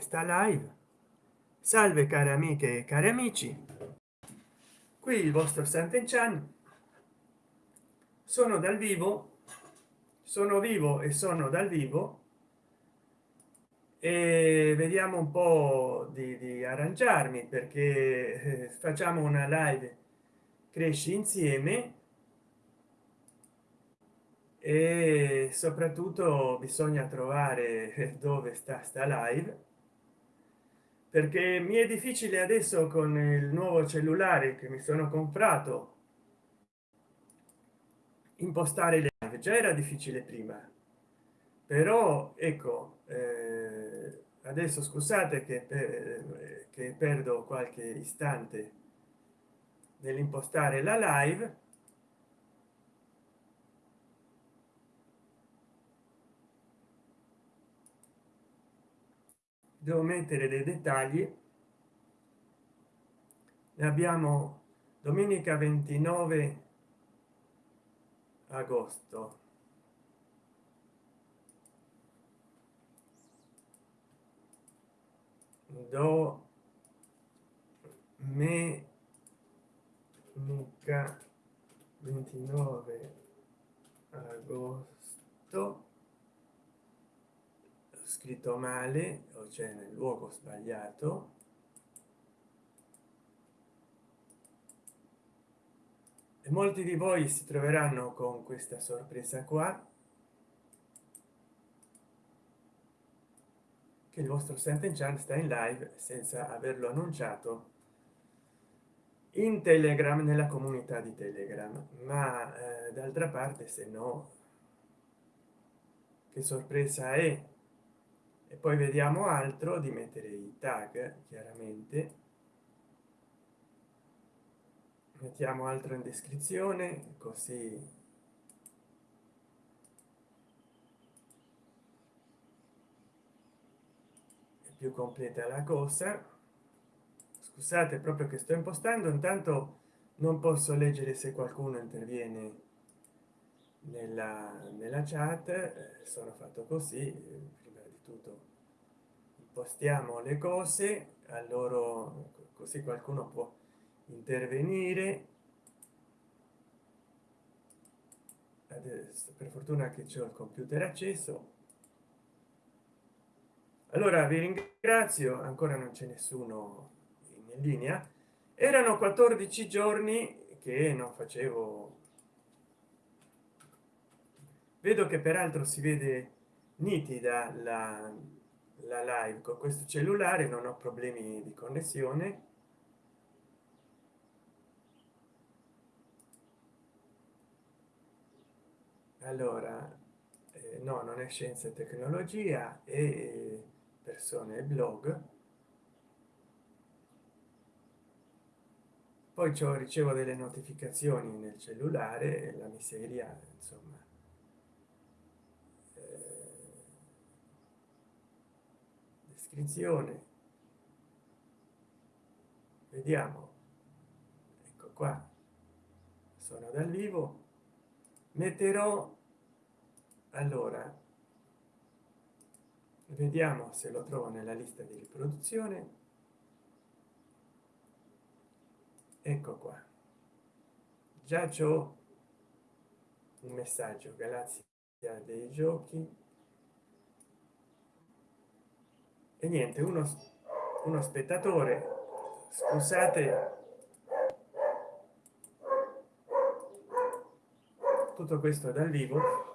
sta live. Salve care amiche e cari amici. Qui il vostro Sant'Enchan sono dal vivo sono vivo e sono dal vivo. E vediamo un po di, di arrangiarmi perché eh, facciamo una live cresci insieme. E soprattutto bisogna trovare dove sta sta live perché mi è difficile adesso con il nuovo cellulare che mi sono comprato impostare le live. Già era difficile prima. Però ecco eh, adesso scusate che, per, che perdo qualche istante nell'impostare la live devo mettere dei dettagli. Ne abbiamo domenica 29 agosto. Do me 29 agosto scritto male o c'è nel luogo sbagliato. E molti di voi si troveranno con questa sorpresa qua che il vostro Sant'Enchan sta in live senza averlo annunciato in telegram nella comunità di telegram. Ma eh, d'altra parte se no che sorpresa è e poi vediamo altro di mettere i tag chiaramente. Mettiamo altro in descrizione così. È più completa la cosa. Scusate proprio che sto impostando intanto non posso leggere se qualcuno interviene nella, nella chat. Eh, sono fatto così tutto postiamo le cose a loro così qualcuno può intervenire. Adesso per fortuna che c'è il computer acceso. Allora vi ringrazio ancora non c'è nessuno in linea. Erano 14 giorni che non facevo. Vedo che peraltro si vede nitida la, la live con questo cellulare non ho problemi di connessione. Allora eh, no non è scienza e tecnologia e persone e blog. Poi ciò ricevo delle notificazioni nel cellulare la miseria insomma iscrizione. Vediamo. Ecco qua. Sono dal vivo. Metterò allora vediamo se lo trovo nella lista di riproduzione. Ecco qua. Già c'ho un messaggio galassia dei giochi e niente uno uno spettatore scusate. Tutto questo dal vivo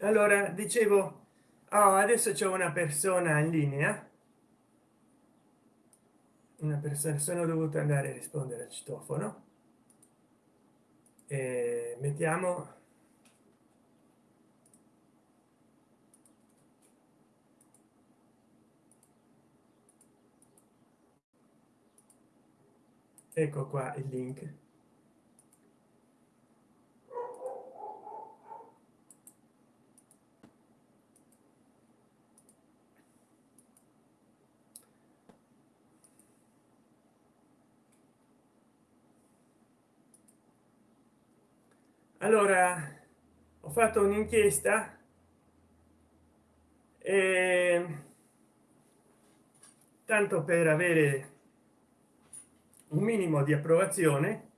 allora dicevo oh, adesso c'è una persona in linea. Una persona sono dovuto andare a rispondere al citofono. E mettiamo. Ecco qua il link allora ho fatto un'inchiesta e tanto per avere un minimo di approvazione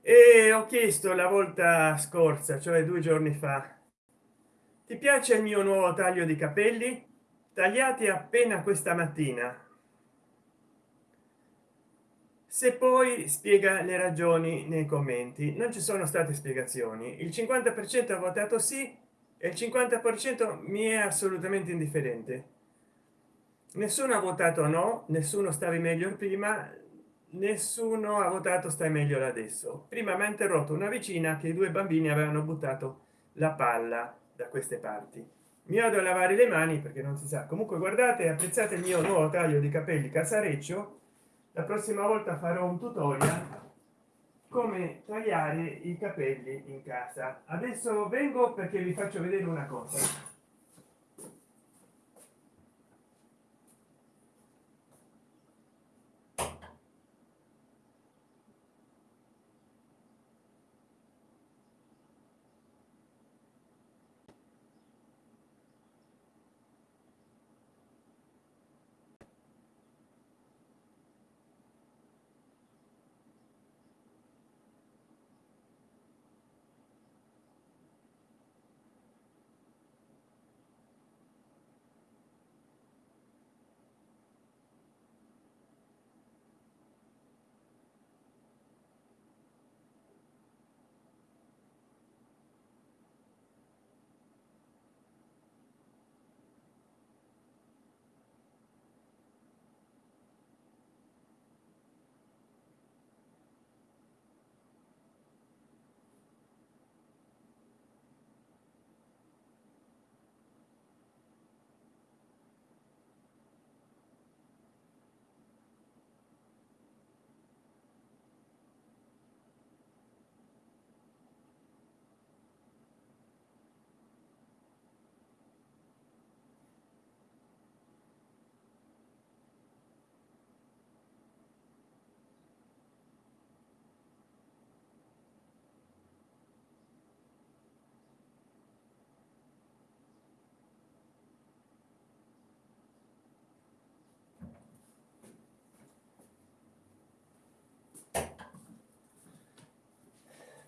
e ho chiesto la volta scorsa cioè due giorni fa ti piace il mio nuovo taglio di capelli? Tagliati appena questa mattina se poi spiega le ragioni nei commenti non ci sono state spiegazioni. Il 50 per cento ha votato sì e il 50 per cento mi è assolutamente indifferente. Nessuno ha votato no nessuno stavi meglio prima nessuno ha votato stai meglio adesso. Prima mi ha interrotto una vicina che i due bambini avevano buttato la palla da queste parti. Mi vado a lavare le mani perché non si sa. Comunque guardate apprezzate il mio nuovo taglio di capelli casareccio la prossima volta farò un tutorial come tagliare i capelli in casa. Adesso vengo perché vi faccio vedere una cosa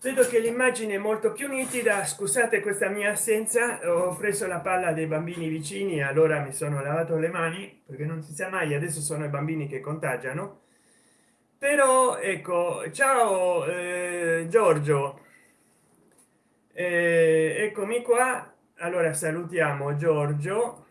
vedo che l'immagine è molto più nitida. Scusate questa mia assenza. Ho preso la palla dei bambini vicini allora mi sono lavato le mani perché non si sa mai adesso sono i bambini che contagiano. Però ecco ciao eh, giorgio. Eh, eccomi qua. Allora salutiamo giorgio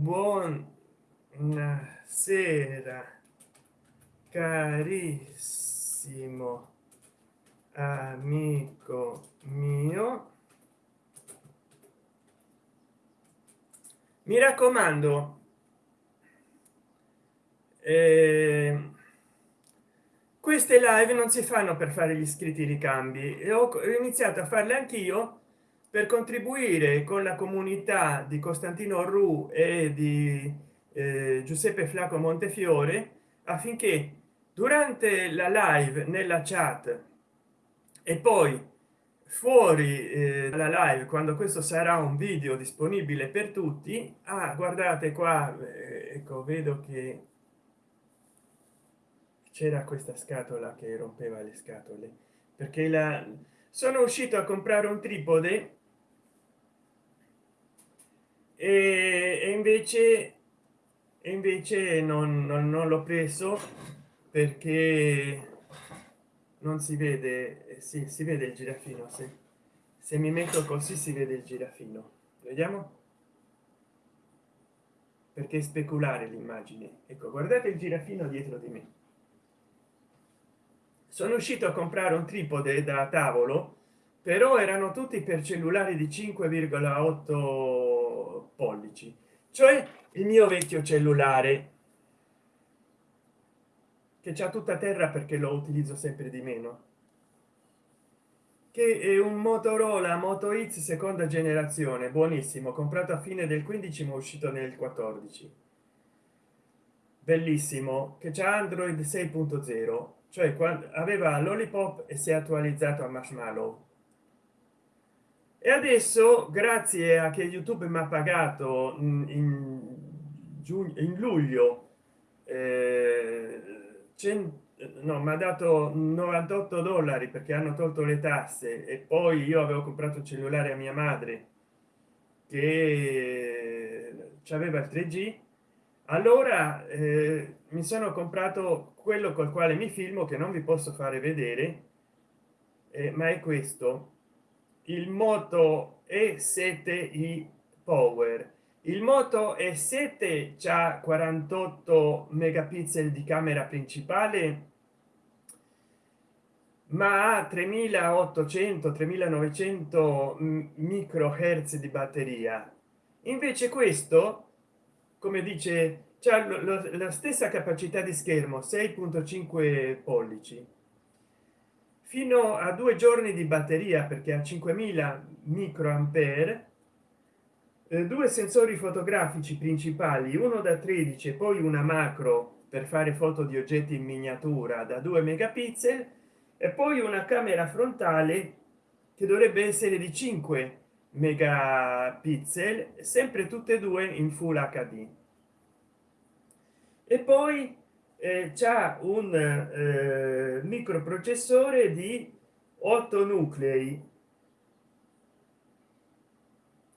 buonasera carissimo amico mio. Mi raccomando eh, queste live non si fanno per fare gli iscritti ricambi. E ho iniziato a farle anch'io per contribuire con la comunità di costantino ru e di eh, giuseppe flaco montefiore affinché durante la live nella chat e poi fuori eh, la live quando questo sarà un video disponibile per tutti ah, guardate qua eh, ecco vedo che c'era questa scatola che rompeva le scatole perché la sono uscito a comprare un tripode e, invece e invece non, non, non l'ho preso perché non si vede si, si vede il girafino se, se mi metto così si vede il girafino. Vediamo? Perché speculare l'immagine. Ecco guardate il girafino dietro di me. Sono uscito a comprare un tripode da tavolo però erano tutti per cellulari di 5,8 pollici cioè il mio vecchio cellulare che c'è tutta terra perché lo utilizzo sempre di meno che è un motorola moto x seconda generazione buonissimo comprato a fine del 15 ma uscito nel 14 bellissimo che c'è android 6.0 cioè aveva lollipop e si è attualizzato a marshmallow e adesso grazie a che youtube mi ha pagato in, giugno in luglio eh, no mi ha dato 98 dollari perché hanno tolto le tasse e poi io avevo comprato un cellulare a mia madre che aveva il 3g allora eh, mi sono comprato quello col quale mi filmo che non vi posso fare vedere eh, ma è questo il moto e 7 i power. Il moto e 7 c'ha 48 megapixel di camera principale ma ha 3800 3900 microhertz di batteria. Invece questo come dice c'è la stessa capacità di schermo 6.5 pollici fino a due giorni di batteria perché a 5000 microampere eh, due sensori fotografici principali uno da 13 e poi una macro per fare foto di oggetti in miniatura da 2 megapixel e poi una camera frontale che dovrebbe essere di 5 megapixel sempre tutte e due in full hd e poi eh, c'è un eh, microprocessore di 8 nuclei.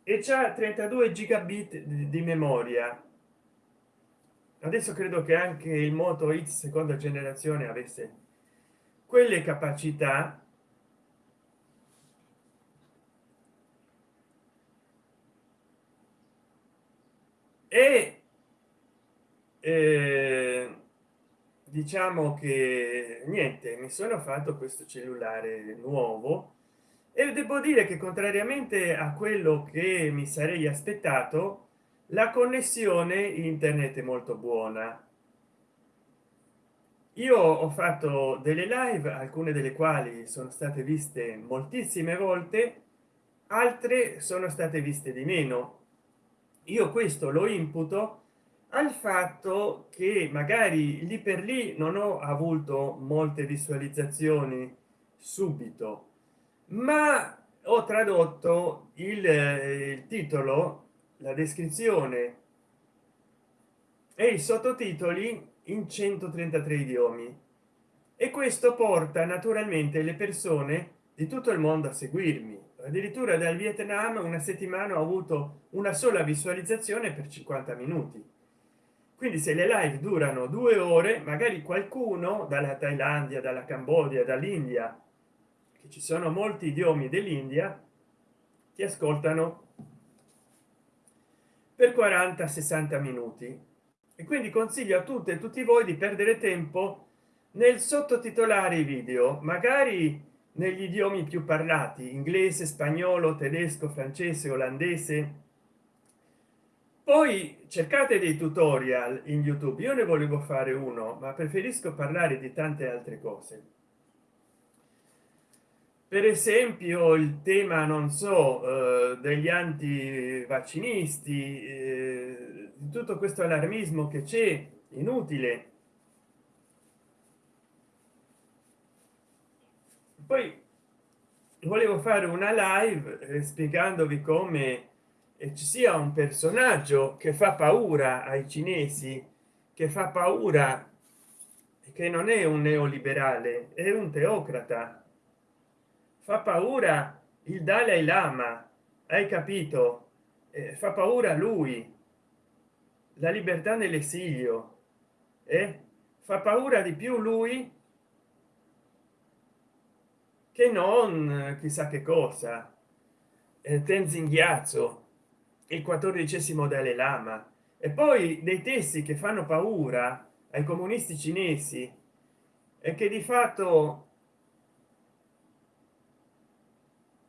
E c'è 32 gigabit di, di memoria. Adesso credo che anche il moto x seconda generazione avesse quelle capacità. E eh, diciamo che niente mi sono fatto questo cellulare nuovo e devo dire che contrariamente a quello che mi sarei aspettato la connessione internet è molto buona. Io ho fatto delle live alcune delle quali sono state viste moltissime volte altre sono state viste di meno. Io questo lo imputo al fatto che magari lì per lì non ho avuto molte visualizzazioni subito ma ho tradotto il, il titolo la descrizione e i sottotitoli in 133 idiomi. E questo porta naturalmente le persone di tutto il mondo a seguirmi. Addirittura dal vietnam una settimana ho avuto una sola visualizzazione per 50 minuti quindi se le live durano due ore magari qualcuno dalla thailandia dalla cambogia dall'india che ci sono molti idiomi dell'india ti ascoltano per 40 60 minuti. E quindi consiglio a tutte e tutti voi di perdere tempo nel sottotitolare i video magari negli idiomi più parlati inglese spagnolo tedesco francese olandese poi cercate dei tutorial in youtube. Io ne volevo fare uno ma preferisco parlare di tante altre cose. Per esempio il tema non so eh, degli anti vaccinisti eh, tutto questo allarmismo che c'è inutile. Poi volevo fare una live eh, spiegandovi come ci sia un personaggio che fa paura ai cinesi che fa paura che non è un neoliberale è un teocrata fa paura il dalai lama hai capito eh, fa paura lui la libertà nell'esilio eh? fa paura di più lui che non chissà che cosa eh, tenzin ghiaccio il quattordicesimo dalai lama. E poi dei testi che fanno paura ai comunisti cinesi e che di fatto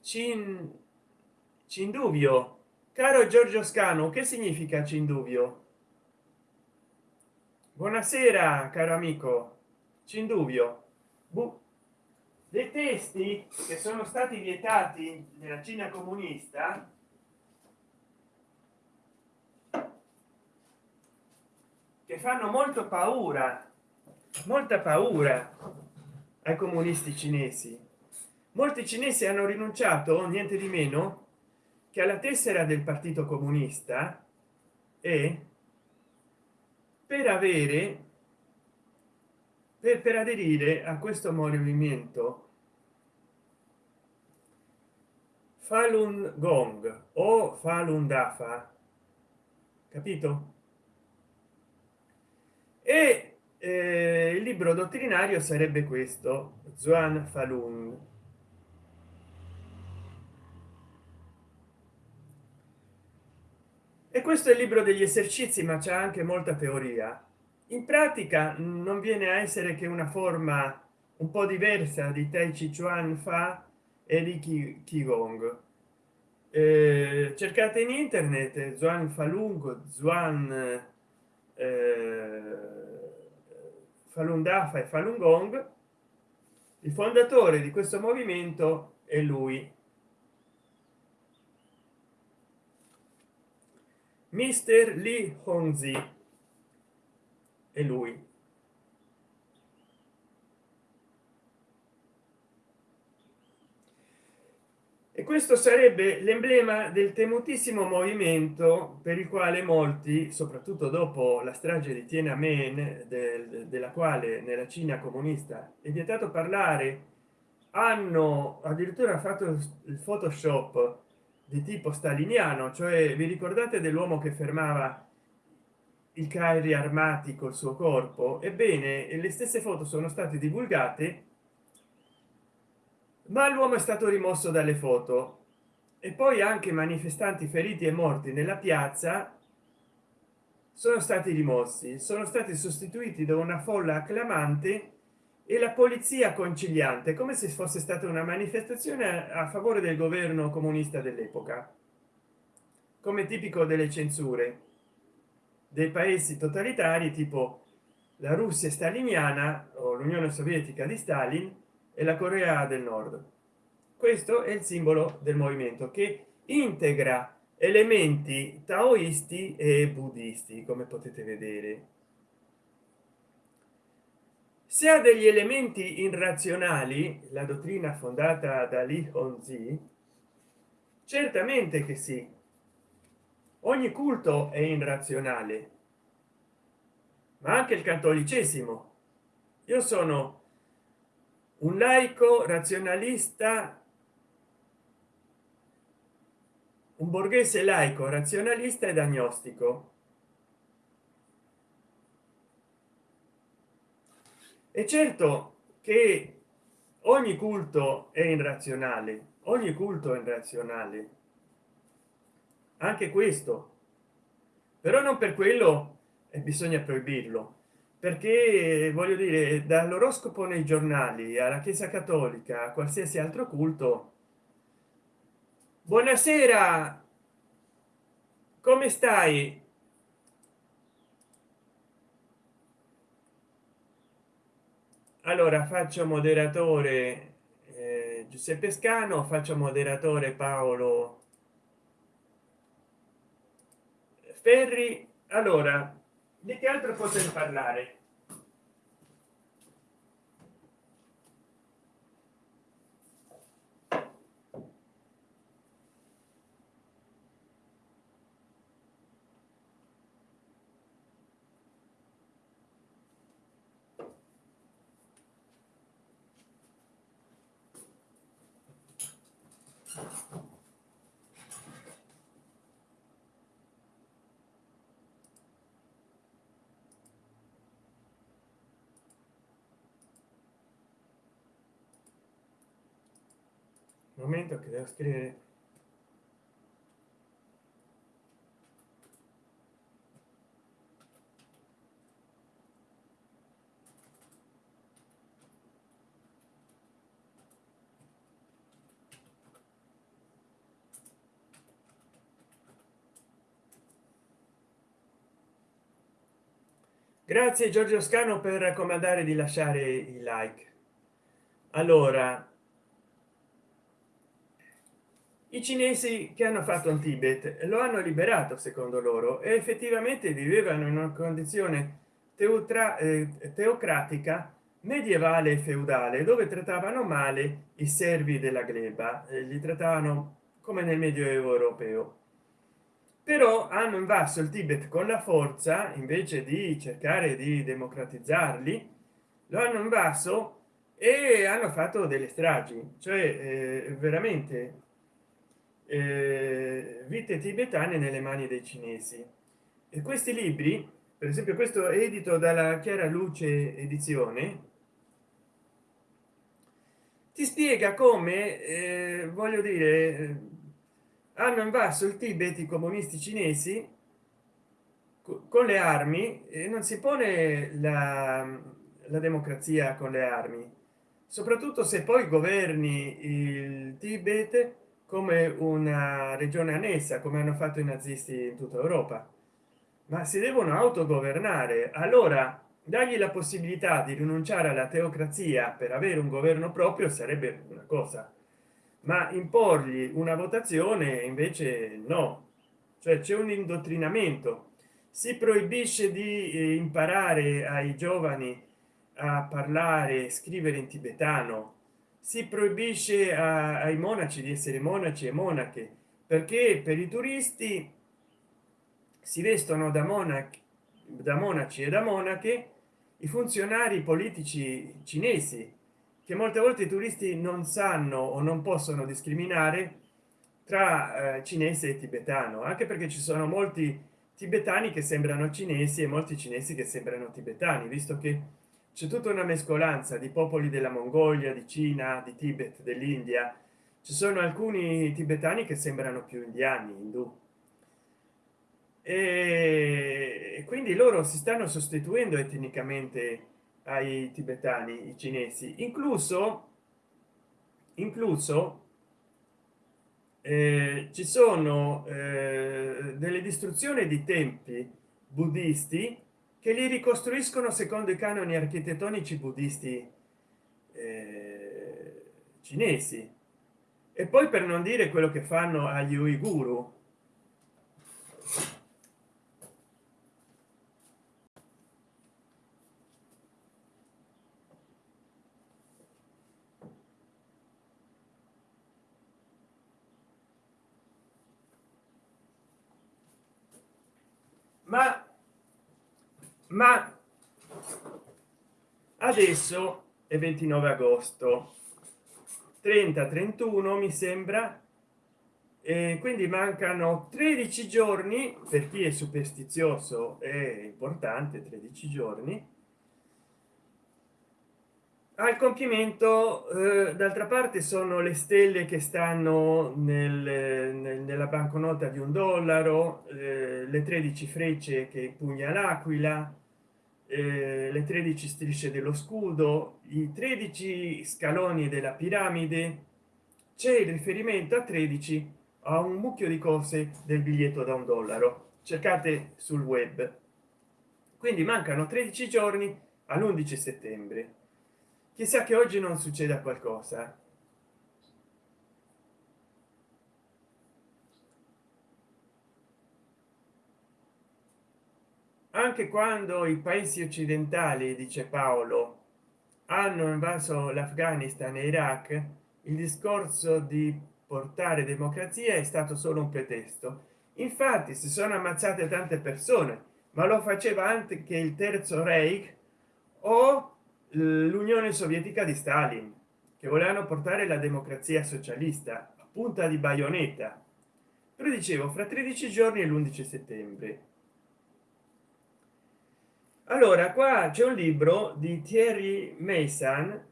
cin cinduvio. Caro giorgio scano che significa cinduvio? Buonasera caro amico. Cinduvio. Buh. dei testi che sono stati vietati nella cina comunista che fanno molto paura molta paura ai comunisti cinesi. Molti cinesi hanno rinunciato niente di meno che alla tessera del partito comunista e per avere per, per aderire a questo movimento falun gong o falun dafa. Capito e eh, il libro dottrinario sarebbe questo Zuan Falun. E questo è il libro degli esercizi ma c'è anche molta teoria. In pratica non viene a essere che una forma un po diversa di tai chi chuan fa e di qigong. Eh, cercate in internet zuan falun zuan falun dafa e falun gong il fondatore di questo movimento è lui. Mister li hongzi è lui questo sarebbe l'emblema del temutissimo movimento per il quale molti soprattutto dopo la strage di tiananmen del, della quale nella cina comunista è vietato parlare hanno addirittura fatto il photoshop di tipo staliniano cioè vi ricordate dell'uomo che fermava il carri armati col suo corpo? Ebbene le stesse foto sono state divulgate ma l'uomo è stato rimosso dalle foto. E poi anche manifestanti feriti e morti nella piazza sono stati rimossi. Sono stati sostituiti da una folla acclamante e la polizia conciliante come se fosse stata una manifestazione a favore del governo comunista dell'epoca. Come tipico delle censure dei paesi totalitari tipo la russia staliniana o l'unione sovietica di stalin e la corea del nord. Questo è il simbolo del movimento che integra elementi taoisti e buddisti come potete vedere. Se ha degli elementi irrazionali la dottrina fondata da Li Hongzhi certamente che sì. Ogni culto è irrazionale ma anche il cattolicesimo. Io sono un laico razionalista un borghese laico razionalista ed agnostico. E certo che ogni culto è irrazionale ogni culto è irrazionale. Anche questo. Però non per quello bisogna proibirlo perché voglio dire dall'oroscopo nei giornali alla chiesa cattolica a qualsiasi altro culto buonasera come stai? Allora faccio moderatore eh, giuseppe scano faccio moderatore paolo ferri. Allora di che altro poter parlare momento che devo scrivere. Grazie giorgio scano per raccomandare di lasciare il like. Allora i cinesi che hanno fatto un tibet lo hanno liberato secondo loro e effettivamente vivevano in una condizione teutra, eh, teocratica medievale e feudale dove trattavano male i servi della gleba eh, li trattavano come nel medioevo europeo. Però hanno invaso il tibet con la forza invece di cercare di democratizzarli lo hanno invaso e hanno fatto delle stragi cioè eh, veramente eh, vite tibetane nelle mani dei cinesi. E questi libri per esempio questo edito dalla chiara luce edizione ti spiega come eh, voglio dire hanno invaso il tibet i comunisti cinesi con le armi e non si pone la, la democrazia con le armi soprattutto se poi governi il tibet come una regione annessa come hanno fatto i nazisti in tutta europa. Ma si devono autogovernare. Allora dargli la possibilità di rinunciare alla teocrazia per avere un governo proprio sarebbe una cosa. Ma imporgli una votazione invece no. Cioè c'è un indottrinamento. Si proibisce di eh, imparare ai giovani a parlare scrivere in tibetano si proibisce a, ai monaci di essere monaci e monache perché per i turisti si vestono da monaci da monaci e da monache i funzionari politici cinesi che molte volte i turisti non sanno o non possono discriminare tra eh, cinese e tibetano anche perché ci sono molti tibetani che sembrano cinesi e molti cinesi che sembrano tibetani visto che c'è tutta una mescolanza di popoli della mongolia di cina di tibet dell'india. Ci sono alcuni tibetani che sembrano più indiani indù. E quindi loro si stanno sostituendo etnicamente ai tibetani i cinesi. Incluso incluso eh, ci sono eh, delle distruzioni di templi buddisti che li ricostruiscono secondo i canoni architettonici buddisti eh, cinesi. E poi per non dire quello che fanno agli uiguru ma ma adesso è 29 agosto. 30 31 mi sembra. E quindi mancano 13 giorni per chi è superstizioso è importante 13 giorni al compimento eh, d'altra parte sono le stelle che stanno nel, nel, nella banconota di un dollaro eh, le 13 frecce che pugna l'aquila eh, le 13 strisce dello scudo i 13 scaloni della piramide. C'è il riferimento a 13 a un mucchio di cose del biglietto da un dollaro. Cercate sul web. Quindi mancano 13 giorni all'11 settembre. Chissà che oggi non succeda qualcosa anche quando i paesi occidentali dice paolo hanno invaso l'afghanistan e iraq il discorso di portare democrazia è stato solo un pretesto. Infatti si sono ammazzate tante persone ma lo faceva anche il terzo reich o l'unione sovietica di stalin che volevano portare la democrazia socialista a punta di baionetta. Però dicevo fra 13 giorni e l'11 settembre allora qua c'è un libro di thierry mason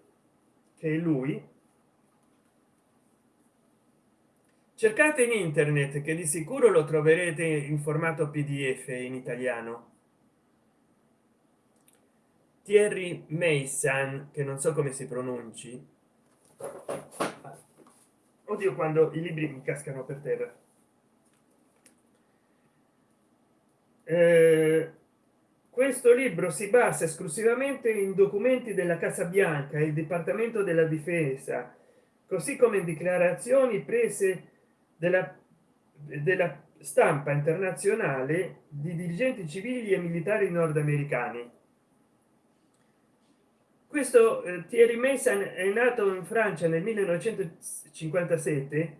che è lui. Cercate in internet che di sicuro lo troverete in formato pdf in italiano. Thierry mason che non so come si pronunci. Oddio quando i libri mi cascano per terra. Eh, questo libro si basa esclusivamente in documenti della casa bianca il dipartimento della difesa così come in dichiarazioni prese della, della stampa internazionale di dirigenti civili e militari nordamericani. Questo eh, Thierry Mason è nato in Francia nel 1957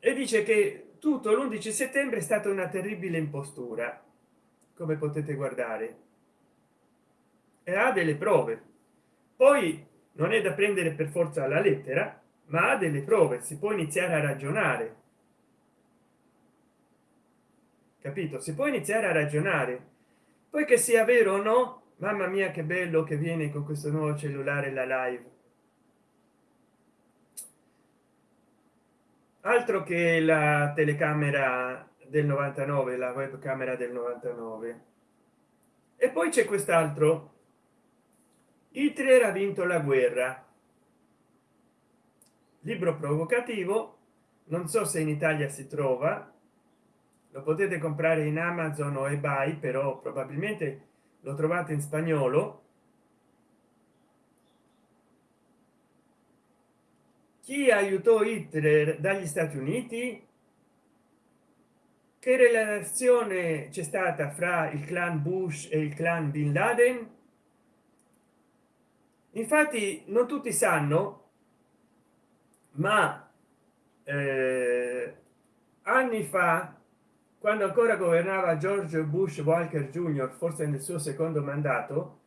e dice che tutto l'11 settembre è stata una terribile impostura come potete guardare. E ha delle prove. Poi non è da prendere per forza alla lettera ma ha delle prove si può iniziare a ragionare. Capito? Si può iniziare a ragionare. Poi che sia vero o no mamma mia che bello che viene con questo nuovo cellulare la live altro che la telecamera del 99 la webcamera del 99 e poi c'è quest'altro. Hitler ha vinto la guerra. Libro provocativo. Non so se in italia si trova. Lo potete comprare in amazon o ebay però probabilmente lo trovate in spagnolo chi aiutò hitler dagli stati uniti? Che relazione c'è stata fra il clan bush e il clan bin laden? Infatti non tutti sanno ma eh, anni fa quando ancora governava george bush walker jr forse nel suo secondo mandato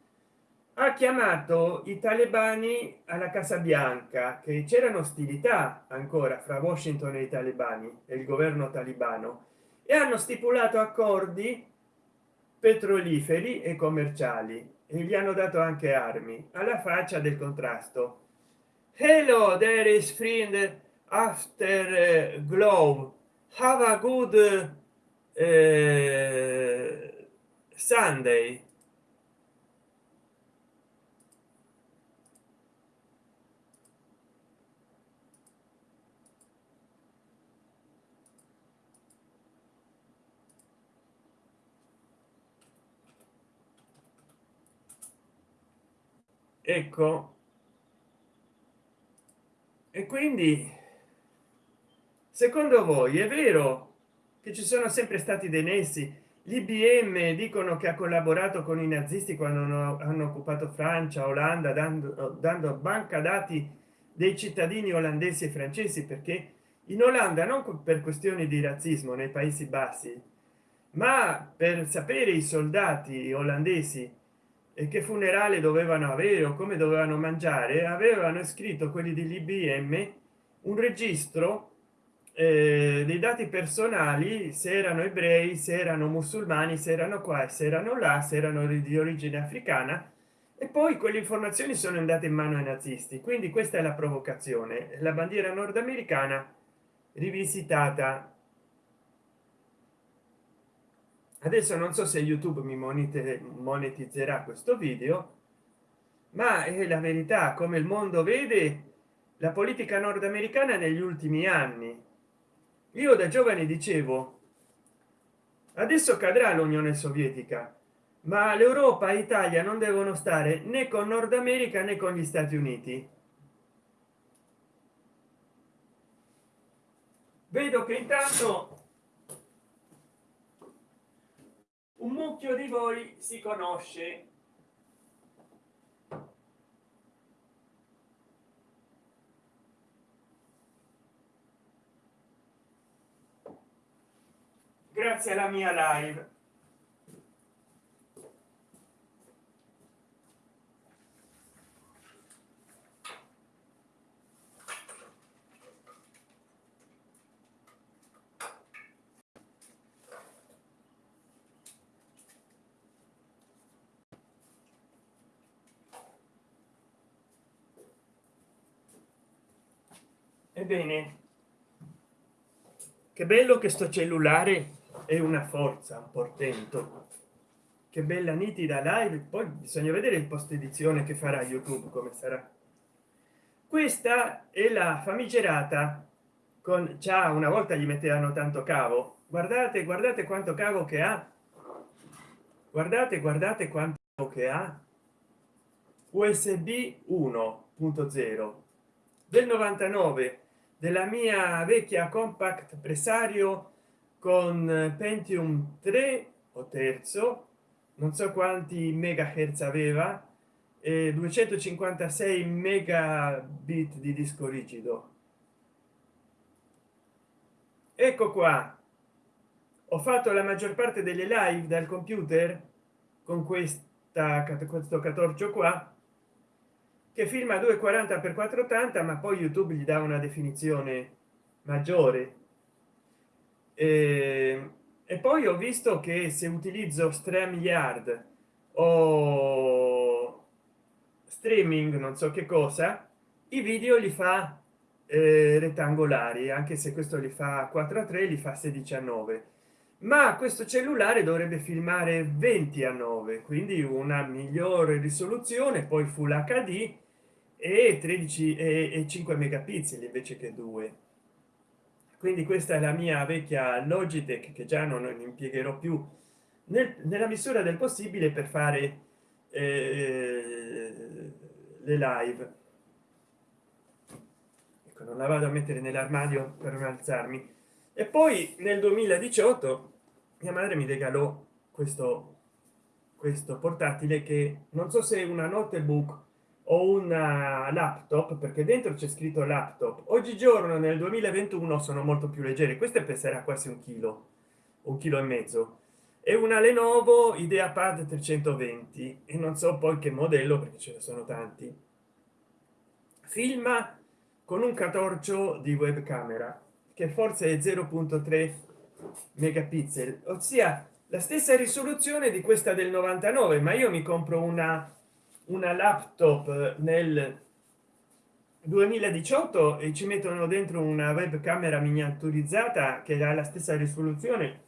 ha chiamato i talebani alla casa bianca che c'erano ostilità ancora fra washington e i talebani e il governo talibano e hanno stipulato accordi petroliferi e commerciali e gli hanno dato anche armi alla faccia del contrasto. Hello there is friend after uh, glow have a good uh, sunday ecco. E quindi secondo voi è vero che ci sono sempre stati dei nessi l'ibm dicono che ha collaborato con i nazisti quando hanno occupato francia olanda dando, dando banca dati dei cittadini olandesi e francesi perché in olanda non per questioni di razzismo nei paesi bassi ma per sapere i soldati olandesi e che funerale dovevano avere o come dovevano mangiare avevano scritto quelli dell'ibm un registro eh, dei dati personali se erano ebrei se erano musulmani se erano qua se erano là se erano di origine africana e poi quelle informazioni sono andate in mano ai nazisti. Quindi questa è la provocazione. La bandiera nordamericana rivisitata adesso non so se youtube mi monetizzerà questo video ma è la verità come il mondo vede la politica nordamericana negli ultimi anni. Io da giovane dicevo adesso cadrà l'unione sovietica ma l'europa e italia non devono stare né con nord america né con gli stati uniti. Vedo che intanto un mucchio di voi si conosce. Grazie alla mia live ebbene che bello che sto cellulare è una forza un portento. Che bella nitida live poi bisogna vedere il post edizione che farà youtube come sarà. Questa è la famigerata con già una volta gli mettevano tanto cavo. Guardate guardate quanto cavo che ha. Guardate guardate quanto che ha. Usb 1.0 del 99 della mia vecchia compact pressario con pentium 3 o terzo non so quanti megahertz aveva e 256 megabit di disco rigido. Ecco qua. Ho fatto la maggior parte delle live dal computer con questa questo 14 qua che filma 240 per 480 ma poi youtube gli dà una definizione maggiore. E, e poi ho visto che se utilizzo StreamYard o streaming non so che cosa i video li fa eh, rettangolari anche se questo li fa 4 a 3 li fa 16 a 9 ma questo cellulare dovrebbe filmare 20 a 9 quindi una migliore risoluzione poi full hd e 13 e 5 megapixel invece che 2 quindi questa è la mia vecchia logitech che già non impiegherò più nel, nella misura del possibile per fare eh, le live. Ecco non la vado a mettere nell'armadio per non alzarmi. E poi nel 2018 mia madre mi regalò questo questo portatile che non so se è una notebook o una laptop perché dentro c'è scritto laptop. Oggigiorno nel 2021 sono molto più leggere. Queste peserà quasi un chilo un chilo e mezzo. È una lenovo ideapad 320 e non so poi che modello perché ce ne sono tanti. Filma con un catorcio di webcamera che forse è 0.3 megapixel ossia la stessa risoluzione di questa del 99 ma io mi compro una una laptop nel 2018 e ci mettono dentro una webcamera miniaturizzata che ha la stessa risoluzione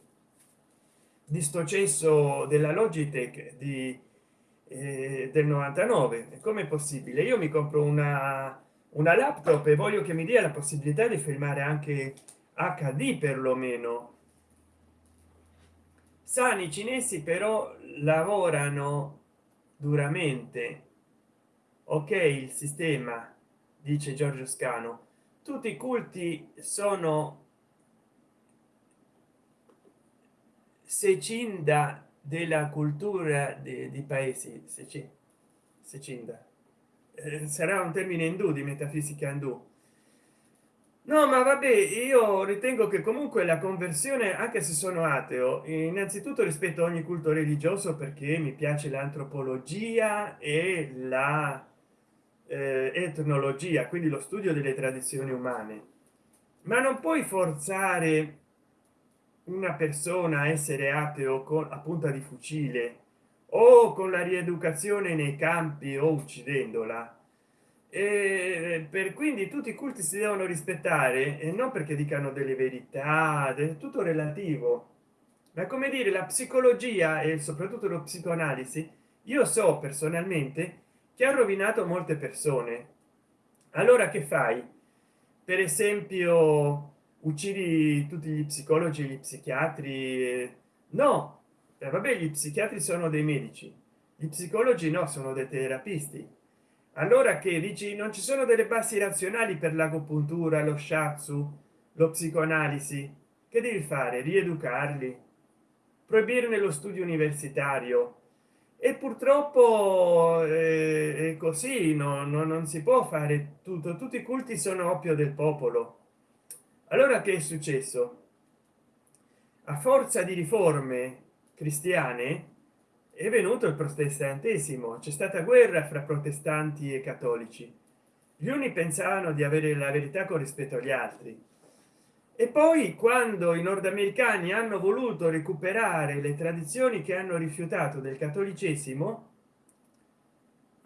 di sto cesso della logitech di eh, del 99 come possibile? Io mi compro una una laptop e voglio che mi dia la possibilità di filmare anche hd perlomeno sani cinesi però lavorano duramente. Ok il sistema dice giorgio scano. Tutti i culti sono secinda della cultura dei paesi. Secinda eh, sarà un termine indù di metafisica indù no ma vabbè io ritengo che comunque la conversione anche se sono ateo innanzitutto rispetto a ogni culto religioso perché mi piace l'antropologia e la eh, etnologia quindi lo studio delle tradizioni umane. Ma non puoi forzare una persona a essere ateo con a punta di fucile o con la rieducazione nei campi o uccidendola e per quindi tutti i culti si devono rispettare e non perché dicano delle verità del tutto relativo ma come dire la psicologia e soprattutto lo psicoanalisi io so personalmente che ha rovinato molte persone. Allora che fai? Per esempio uccidi tutti gli psicologi gli psichiatri? No. Eh, vabbè gli psichiatri sono dei medici gli psicologi no sono dei terapisti allora che dici non ci sono delle basi razionali per l'agopuntura lo shatsu lo psicoanalisi? Che devi fare? Rieducarli? Proibirne lo studio universitario? E purtroppo eh, è così no, no, non si può fare tutto. Tutti i culti sono oppio del popolo. Allora che è successo? A forza di riforme cristiane è venuto il protestantesimo. C'è stata guerra fra protestanti e cattolici. Gli uni pensavano di avere la verità con rispetto agli altri. E poi quando i nordamericani hanno voluto recuperare le tradizioni che hanno rifiutato del cattolicesimo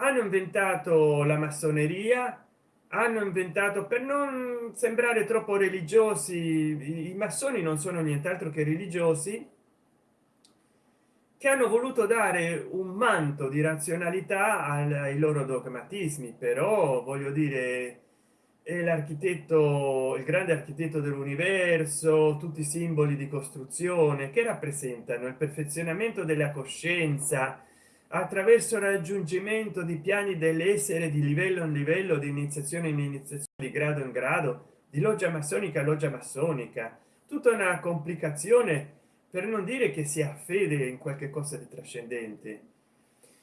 hanno inventato la massoneria hanno inventato per non sembrare troppo religiosi i massoni non sono nient'altro che religiosi che hanno voluto dare un manto di razionalità ai loro dogmatismi però voglio dire l'architetto il grande architetto dell'universo tutti i simboli di costruzione che rappresentano il perfezionamento della coscienza attraverso il raggiungimento di piani dell'essere di livello in livello di iniziazione in iniziazione di grado in grado di loggia massonica loggia massonica. Tutta una complicazione per non dire che sia fede in qualche cosa di trascendente.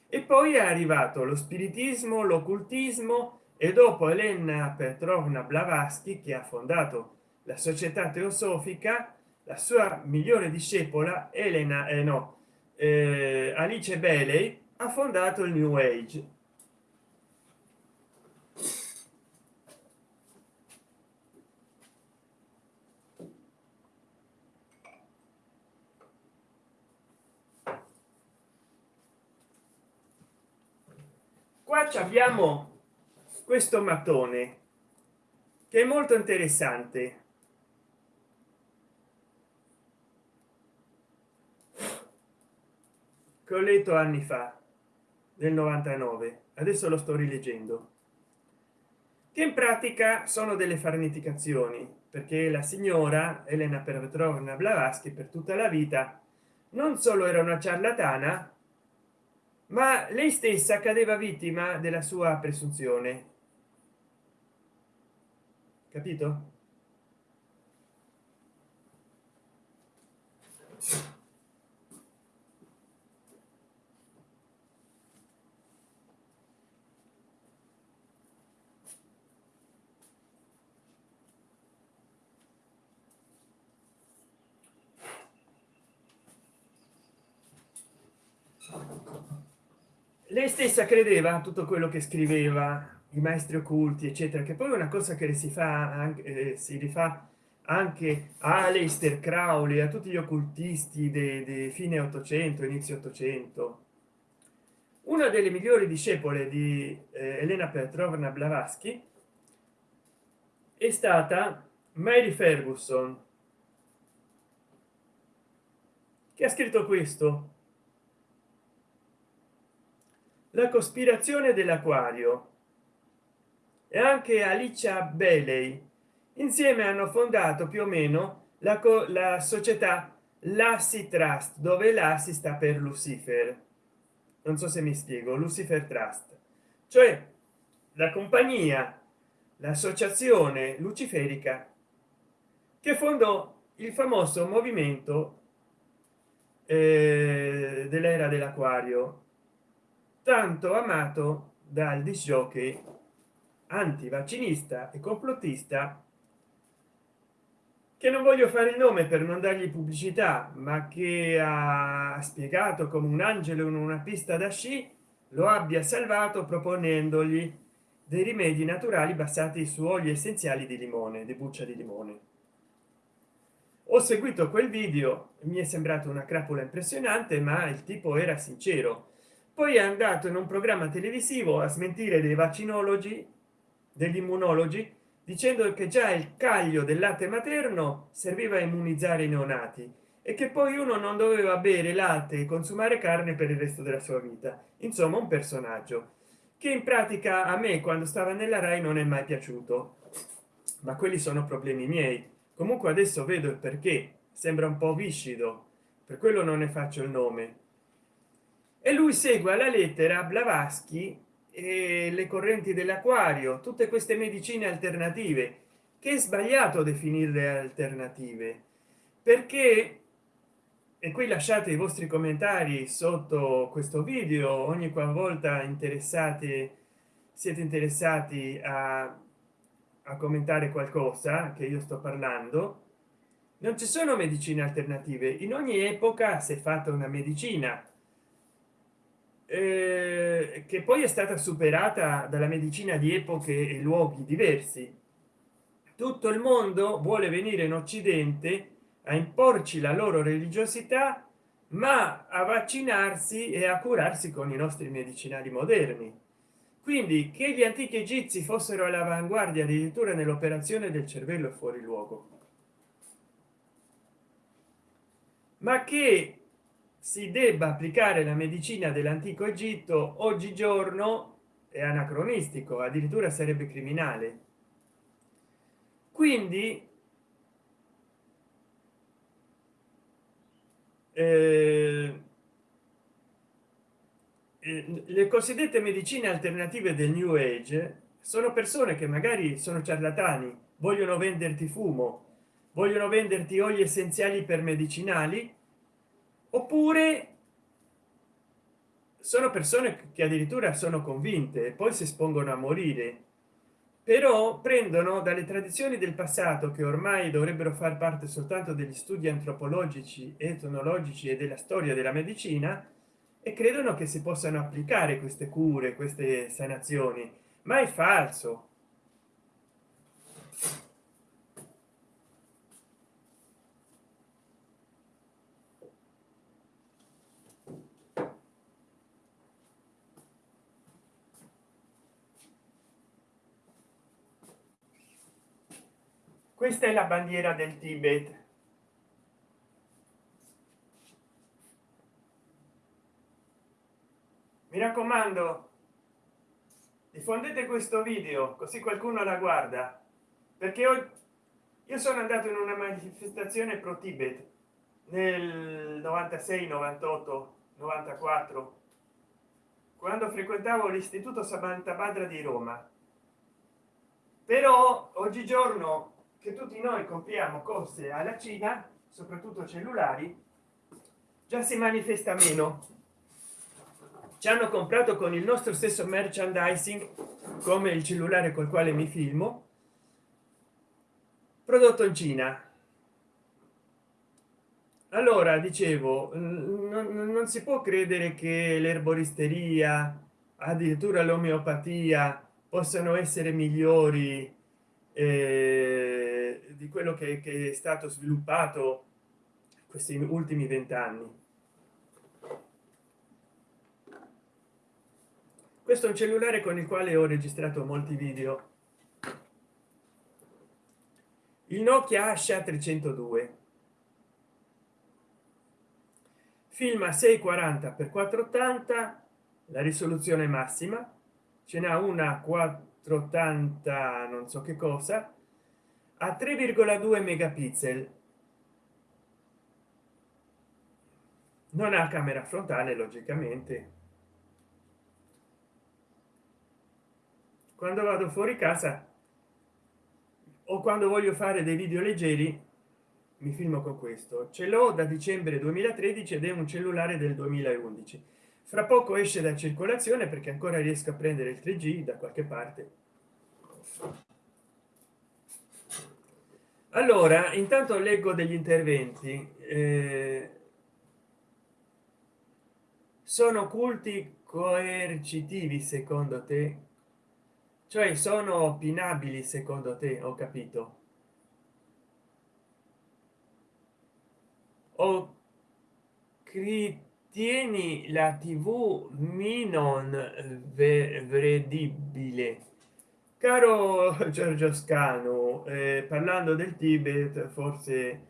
E poi è arrivato lo spiritismo l'occultismo e dopo elena petrovna blavatsky che ha fondato la società teosofica la sua migliore discepola elena eh no eh, alice bailey ha fondato il new age qua abbiamo questo mattone che è molto interessante. Che ho letto anni fa del 99 adesso lo sto rileggendo. Che in pratica sono delle farneticazioni perché la signora elena petrovna blavatsky per tutta la vita non solo era una ciarlatana ma lei stessa cadeva vittima della sua presunzione. Capito lei stessa credeva tutto quello che scriveva i maestri occulti eccetera che poi una cosa che si fa anche eh, si rifà anche a Aleister Crowley a tutti gli occultisti di fine 800 inizio 800 una delle migliori discepole di eh, Elena Petrovna Blavatsky è stata Mary Ferguson che ha scritto questo la cospirazione dell'acquario. E anche alicia bailey insieme hanno fondato più o meno la, la società lassi trust dove la si sta per lucifer. Non so se mi spiego lucifer trust. Cioè la compagnia l'associazione luciferica che fondò il famoso movimento eh, dell'era dell'acquario tanto amato dal disjockey antivaccinista e complottista che non voglio fare il nome per non dargli pubblicità ma che ha spiegato come un angelo in una pista da sci lo abbia salvato proponendogli dei rimedi naturali basati su oli essenziali di limone di buccia di limone. Ho seguito quel video mi è sembrato una crapola impressionante ma il tipo era sincero poi è andato in un programma televisivo a smentire dei vaccinologi degli immunologi dicendo che già il caglio del latte materno serviva a immunizzare i neonati e che poi uno non doveva bere latte e consumare carne per il resto della sua vita. Insomma un personaggio che in pratica a me quando stava nella rai non è mai piaciuto. Ma quelli sono problemi miei. Comunque adesso vedo il perché. Sembra un po viscido. Per quello non ne faccio il nome e lui segue alla lettera blavatsky e le correnti dell'acquario tutte queste medicine alternative. Che è sbagliato definirle alternative perché e qui lasciate i vostri commentari sotto questo video ogni qualvolta interessati siete interessati a, a commentare qualcosa che io sto parlando non ci sono medicine alternative. In ogni epoca si è fatta una medicina eh, che poi è stata superata dalla medicina di epoche e luoghi diversi. Tutto il mondo vuole venire in occidente a imporci la loro religiosità ma a vaccinarsi e a curarsi con i nostri medicinali moderni. Quindi che gli antichi egizi fossero all'avanguardia addirittura nell'operazione del cervello fuori luogo. Ma che si debba applicare la medicina dell'antico egitto oggigiorno è anacronistico addirittura sarebbe criminale. Quindi eh, eh, le cosiddette medicine alternative del new age sono persone che magari sono ciarlatani vogliono venderti fumo vogliono venderti oli essenziali per medicinali oppure sono persone che addirittura sono convinte e poi si espongono a morire però prendono dalle tradizioni del passato che ormai dovrebbero far parte soltanto degli studi antropologici etnologici e della storia della medicina e credono che si possano applicare queste cure queste sanazioni. Ma è falso questa è la bandiera del tibet. Mi raccomando diffondete questo video così qualcuno la guarda. Perché io sono andato in una manifestazione pro tibet nel 96 98 94 quando frequentavo l'istituto samantha badra di roma. Però oggigiorno che tutti noi compriamo cose alla cina soprattutto cellulari già si manifesta meno. Ci hanno comprato con il nostro stesso merchandising come il cellulare col quale mi filmo prodotto in cina. Allora dicevo non, non si può credere che l'erboristeria addirittura l'omeopatia possano essere migliori eh, di quello che, che, è stato sviluppato questi ultimi vent'anni. Questo è un cellulare con il quale ho registrato molti video. Il nokia asha 302 filma 640 x 480 la risoluzione massima ce n'ha una 480 non so che cosa a 3,2 megapixel. Non ha camera frontale logicamente. Quando vado fuori casa o quando voglio fare dei video leggeri mi filmo con questo. Ce l'ho da dicembre 2013 ed è un cellulare del 2011 fra poco esce da circolazione perché ancora riesco a prendere il 3g da qualche parte allora intanto leggo degli interventi. Eh, sono culti coercitivi secondo te? Cioè sono opinabili secondo te? Ho capito. O ritieni la tv minon vedibile caro giorgio scano eh, parlando del tibet forse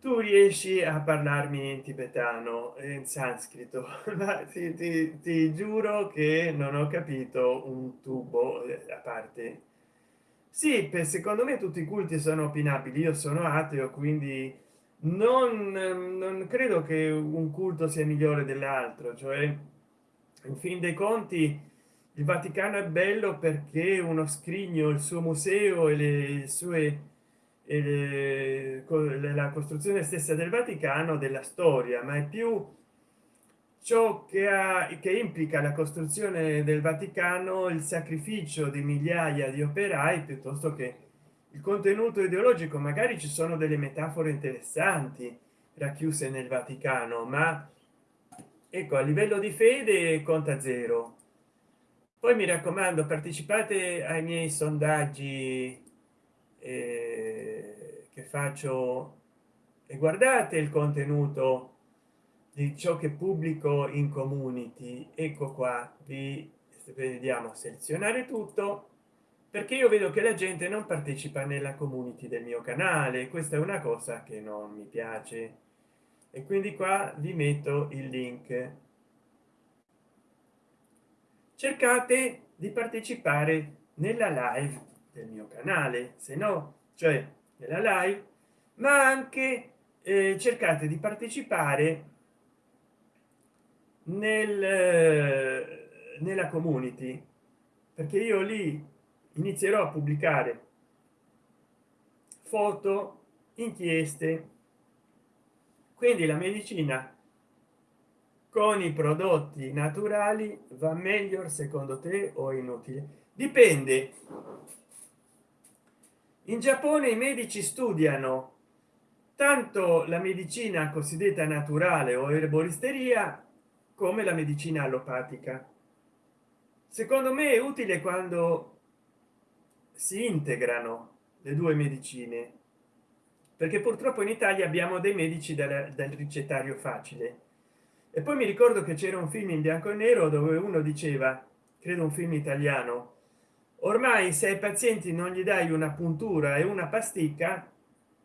tu riesci a parlarmi in tibetano in sanscrito. Ma ti, ti, ti giuro che non ho capito un tubo eh, a parte. Sì per secondo me tutti i culti sono opinabili io sono ateo quindi non, non credo che un culto sia migliore dell'altro cioè in fin dei conti il vaticano è bello perché uno scrigno il suo museo e le sue e le, la costruzione stessa del vaticano della storia ma è più ciò che ha che implica la costruzione del vaticano il sacrificio di migliaia di operai piuttosto che il contenuto ideologico. Magari ci sono delle metafore interessanti racchiuse nel vaticano ma ecco a livello di fede conta zero poi mi raccomando partecipate ai miei sondaggi eh, che faccio e guardate il contenuto di ciò che pubblico in community. Ecco qua vi vediamo selezionare tutto perché io vedo che la gente non partecipa nella community del mio canale. Questa è una cosa che non mi piace. E quindi qua vi metto il link cercate di partecipare nella live del mio canale se no cioè nella live ma anche eh, cercate di partecipare nel eh, nella community perché io lì inizierò a pubblicare foto inchieste quindi la medicina con i prodotti naturali va meglio secondo te o inutile? Dipende. In giappone i medici studiano tanto la medicina cosiddetta naturale o erboristeria come la medicina allopatica. Secondo me è utile quando si integrano le due medicine perché purtroppo in italia abbiamo dei medici dal, ricettario facile e poi mi ricordo che c'era un film in bianco e nero dove uno diceva credo un film italiano ormai se ai pazienti non gli dai una puntura e una pasticca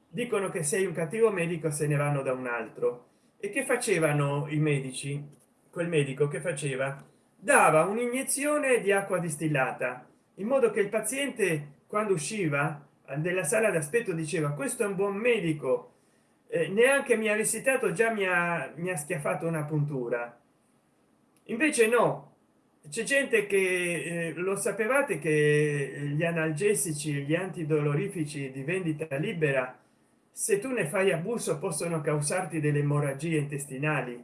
dicono che sei un cattivo medico se ne vanno da un altro e che facevano i medici? Quel medico che faceva? Dava un'iniezione di acqua distillata in modo che il paziente quando usciva della sala d'aspetto diceva questo è un buon medico eh, neanche mi ha visitato già mi ha, mi ha schiaffato una puntura. Invece no. C'è gente che eh, lo sapevate che gli analgesici gli antidolorifici di vendita libera se tu ne fai abuso possono causarti delle emorragie intestinali.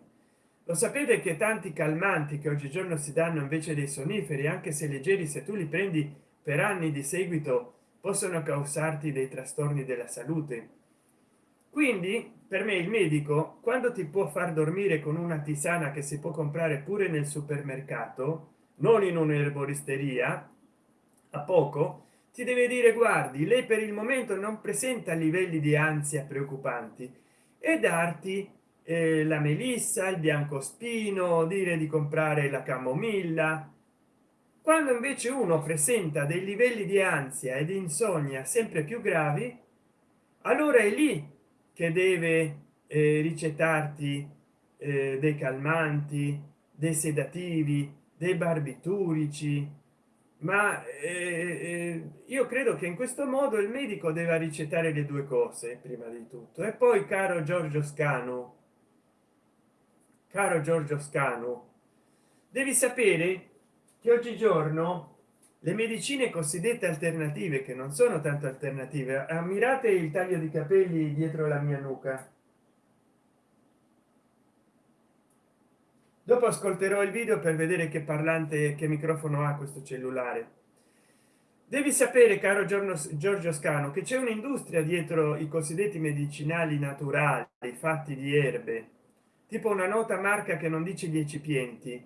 Lo sapete che tanti calmanti che oggigiorno si danno invece dei sonniferi anche se leggeri se tu li prendi per anni di seguito possono causarti dei trastorni della salute quindi per me il medico quando ti può far dormire con una tisana che si può comprare pure nel supermercato non in un'erboristeria a poco ti deve dire guardi lei per il momento non presenta livelli di ansia preoccupanti e darti eh, la melissa il biancospino dire di comprare la camomilla quando invece uno presenta dei livelli di ansia ed insonnia sempre più gravi allora è lì che deve eh, ricettarti eh, dei calmanti dei sedativi dei barbiturici. Ma eh, eh, io credo che in questo modo il medico deve ricettare le due cose prima di tutto. E poi caro giorgio scano caro giorgio scano devi sapere che oggigiorno le medicine cosiddette alternative che non sono tanto alternative ammirate il taglio di capelli dietro la mia nuca. Dopo ascolterò il video per vedere che parlante che microfono ha questo cellulare. Devi sapere caro giorno giorgio scano che c'è un'industria dietro i cosiddetti medicinali naturali fatti di erbe tipo una nota marca che non dice gli ecipienti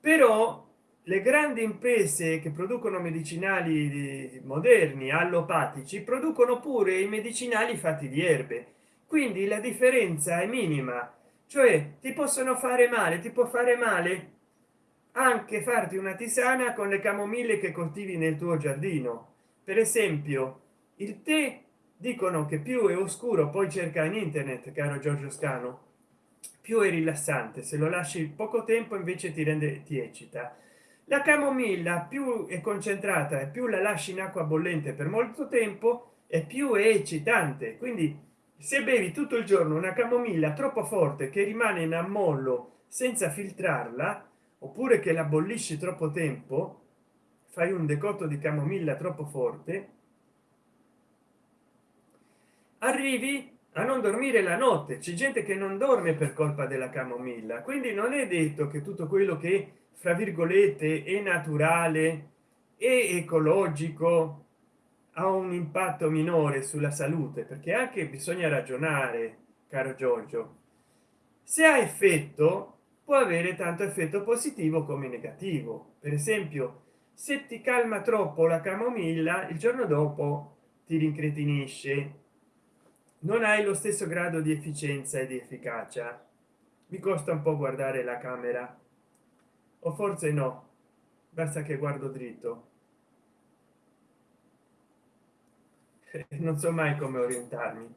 però le grandi imprese che producono medicinali moderni allopatici producono pure i medicinali fatti di erbe. Quindi la differenza è minima. Cioè ti possono fare male ti può fare male anche farti una tisana con le camomille che coltivi nel tuo giardino. Per esempio il tè dicono che più è oscuro poi cerca in internet caro giorgio scano più è rilassante. Se lo lasci poco tempo invece ti rende ti eccita la camomilla più è concentrata e più la lasci in acqua bollente per molto tempo e più è eccitante. Quindi se bevi tutto il giorno una camomilla troppo forte che rimane in ammollo senza filtrarla oppure che la bollisci troppo tempo fai un decotto di camomilla troppo forte arrivi a non dormire la notte. C'è gente che non dorme per colpa della camomilla. Quindi non è detto che tutto quello che fra virgolette è naturale e ecologico ha un impatto minore sulla salute perché anche bisogna ragionare caro giorgio. Se ha effetto può avere tanto effetto positivo come negativo. Per esempio se ti calma troppo la camomilla il giorno dopo ti rincretinisce. Non hai lo stesso grado di efficienza e di efficacia. Mi costa un po guardare la camera o forse no. Basta che guardo dritto. Non so mai come orientarmi.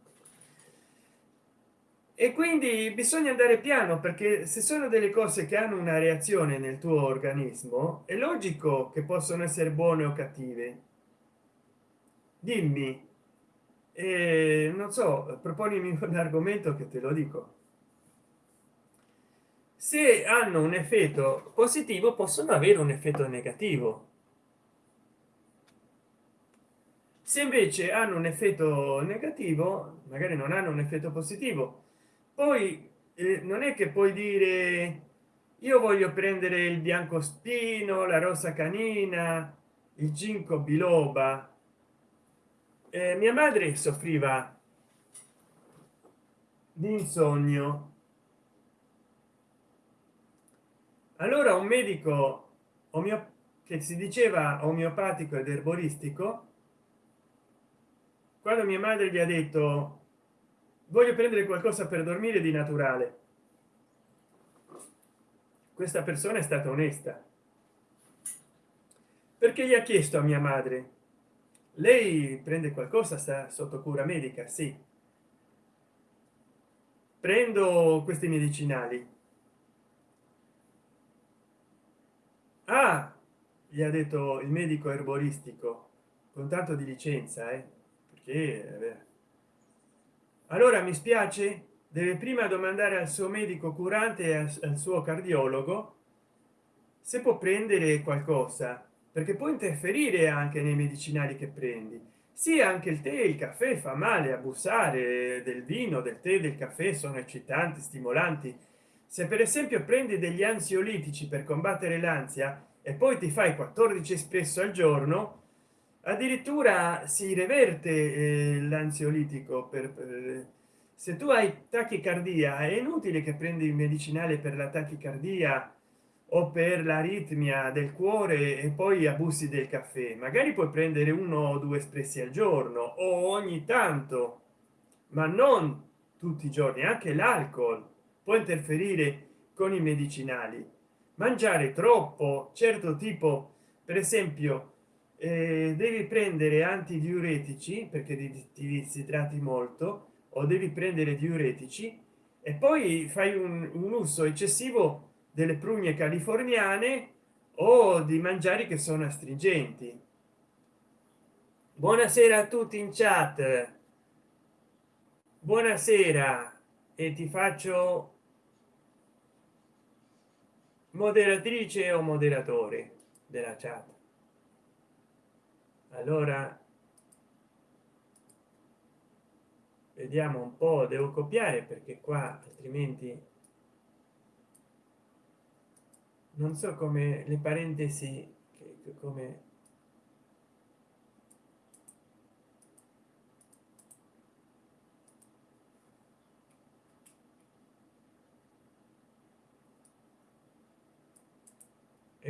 E quindi bisogna andare piano perché se sono delle cose che hanno una reazione nel tuo organismo è logico che possono essere buone o cattive. Dimmi. Eh, non so proponimi un argomento che te lo dico se hanno un effetto positivo possono avere un effetto negativo. Se invece hanno un effetto negativo magari non hanno un effetto positivo poi eh, non è che puoi dire io voglio prendere il bianco spino la rosa canina il ginkgo biloba. Eh, mia madre soffriva di insonnia allora un medico omeo che si diceva omeopatico ed erboristico quando mia madre gli ha detto voglio prendere qualcosa per dormire di naturale. Questa persona è stata onesta. Perché gli ha chiesto a mia madre lei prende qualcosa sta sotto cura medica? Sì. Prendo questi medicinali ah gli ha detto il medico erboristico con tanto di licenza eh? perché eh, allora mi spiace deve prima domandare al suo medico curante e al suo cardiologo se può prendere qualcosa perché può interferire anche nei medicinali che prendi sì anche il tè il caffè fa male abusare del vino del tè del caffè sono eccitanti stimolanti se per esempio prendi degli ansiolitici per combattere l'ansia e poi ti fai 14 espresso al giorno addirittura si reverte eh, l'ansiolitico per, per se tu hai tachicardia è inutile che prendi il medicinale per la tachicardia o per l'aritmia del cuore e poi abusi del caffè. Magari puoi prendere uno o due espressi al giorno o ogni tanto ma non tutti i giorni anche l'alcol può interferire con i medicinali. Mangiare troppo certo tipo per esempio eh, devi prendere antidiuretici perché ti disidratati molto o devi prendere diuretici e poi fai un, un uso eccessivo delle prugne californiane o di mangiare che sono astringenti. Buonasera a tutti in chat. Buonasera e ti faccio moderatrice o moderatore della chat? Allora vediamo un po devo copiare perché qua altrimenti non so come le parentesi come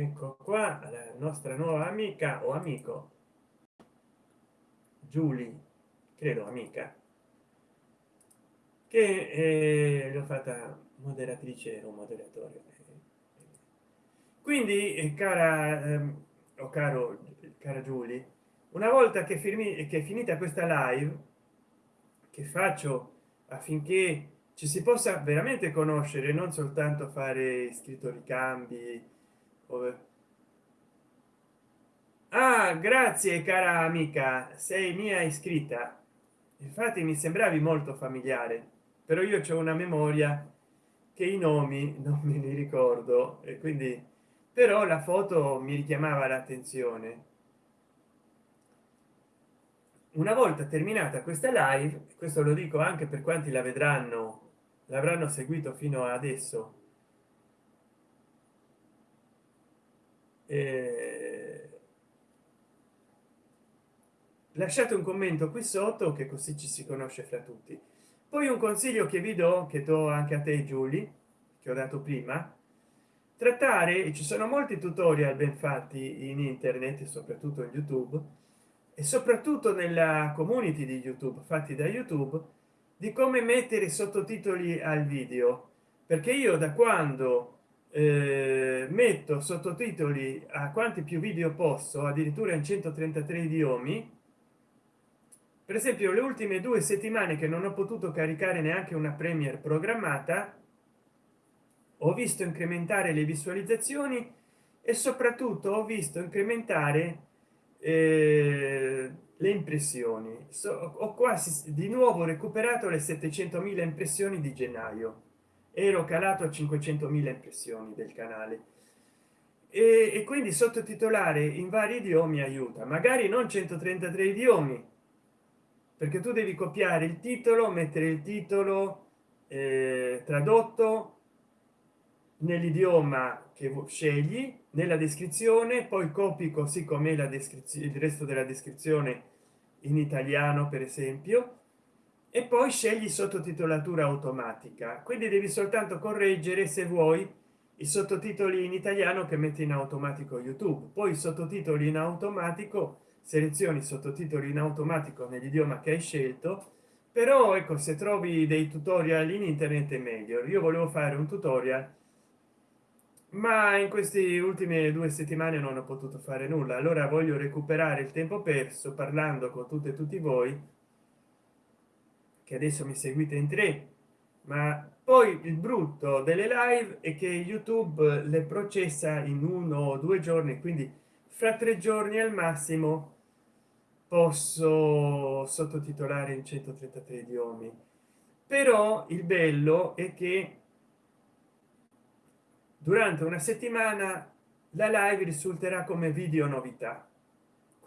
ecco qua la nostra nuova amica o amico. Julie credo amica. Che eh, l'ho fatta moderatrice o moderatore. Quindi eh, cara eh, o caro cara Giulia una volta che firmi che è finita questa live che faccio affinché ci si possa veramente conoscere non soltanto fare scritto ricambi ah grazie cara amica. Sei mia iscritta. Infatti mi sembravi molto familiare però io c'è una memoria che i nomi non me li ricordo e quindi però la foto mi richiamava l'attenzione. Una volta terminata questa live questo lo dico anche per quanti la vedranno l'avranno seguito fino adesso eh, lasciate un commento qui sotto che così ci si conosce fra tutti. Poi un consiglio che vi do che do anche a te Giulia che ho dato prima. Trattare ci sono molti tutorial ben fatti in internet soprattutto in youtube e soprattutto nella community di youtube fatti da youtube di come mettere sottotitoli al video. Perché io da quando eh, metto sottotitoli a quanti più video posso addirittura in 133 idiomi. Per esempio le ultime due settimane che non ho potuto caricare neanche una premiere programmata ho visto incrementare le visualizzazioni e soprattutto ho visto incrementare eh, le impressioni. So, ho quasi di nuovo recuperato le 700.000 impressioni di gennaio ero calato a 500.000 impressioni del canale. E, e quindi sottotitolare in vari idiomi aiuta. Magari non 133 idiomi perché tu devi copiare il titolo mettere il titolo eh, tradotto nell'idioma che scegli nella descrizione poi copi così come la descrizione il resto della descrizione in italiano per esempio e poi scegli sottotitolatura automatica. Quindi devi soltanto correggere se vuoi i sottotitoli in italiano che metti in automatico youtube. Poi i sottotitoli in automatico selezioni sottotitoli in automatico nell'idioma che hai scelto. Però ecco se trovi dei tutorial in internet è meglio. Io volevo fare un tutorial ma in queste ultime due settimane non ho potuto fare nulla. Allora voglio recuperare il tempo perso parlando con tutte e tutti voi che adesso mi seguite in tre ma poi il brutto delle live è che youtube le processa in uno o due giorni quindi fra tre giorni al massimo posso sottotitolare in 133 idiomi. Però il bello è che durante una settimana la live risulterà come video novità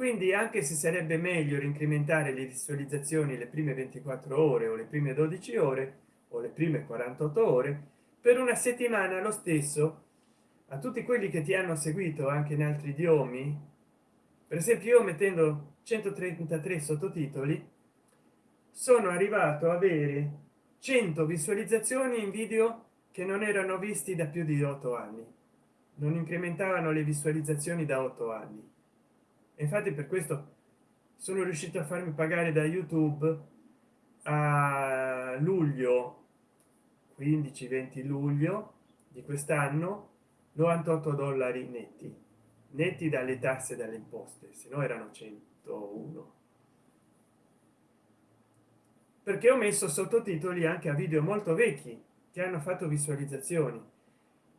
quindi anche se sarebbe meglio incrementare le visualizzazioni le prime 24 ore o le prime 12 ore o le prime 48 ore per una settimana lo stesso. A tutti quelli che ti hanno seguito anche in altri idiomi per esempio io mettendo 133 sottotitoli sono arrivato a avere 100 visualizzazioni in video che non erano visti da più di otto anni. Non incrementavano le visualizzazioni da otto anni infatti per questo sono riuscito a farmi pagare da youtube a luglio 15 20 luglio di quest'anno 98 dollari netti. Netti dalle tasse dalle imposte se no erano 101 perché ho messo sottotitoli anche a video molto vecchi che hanno fatto visualizzazioni.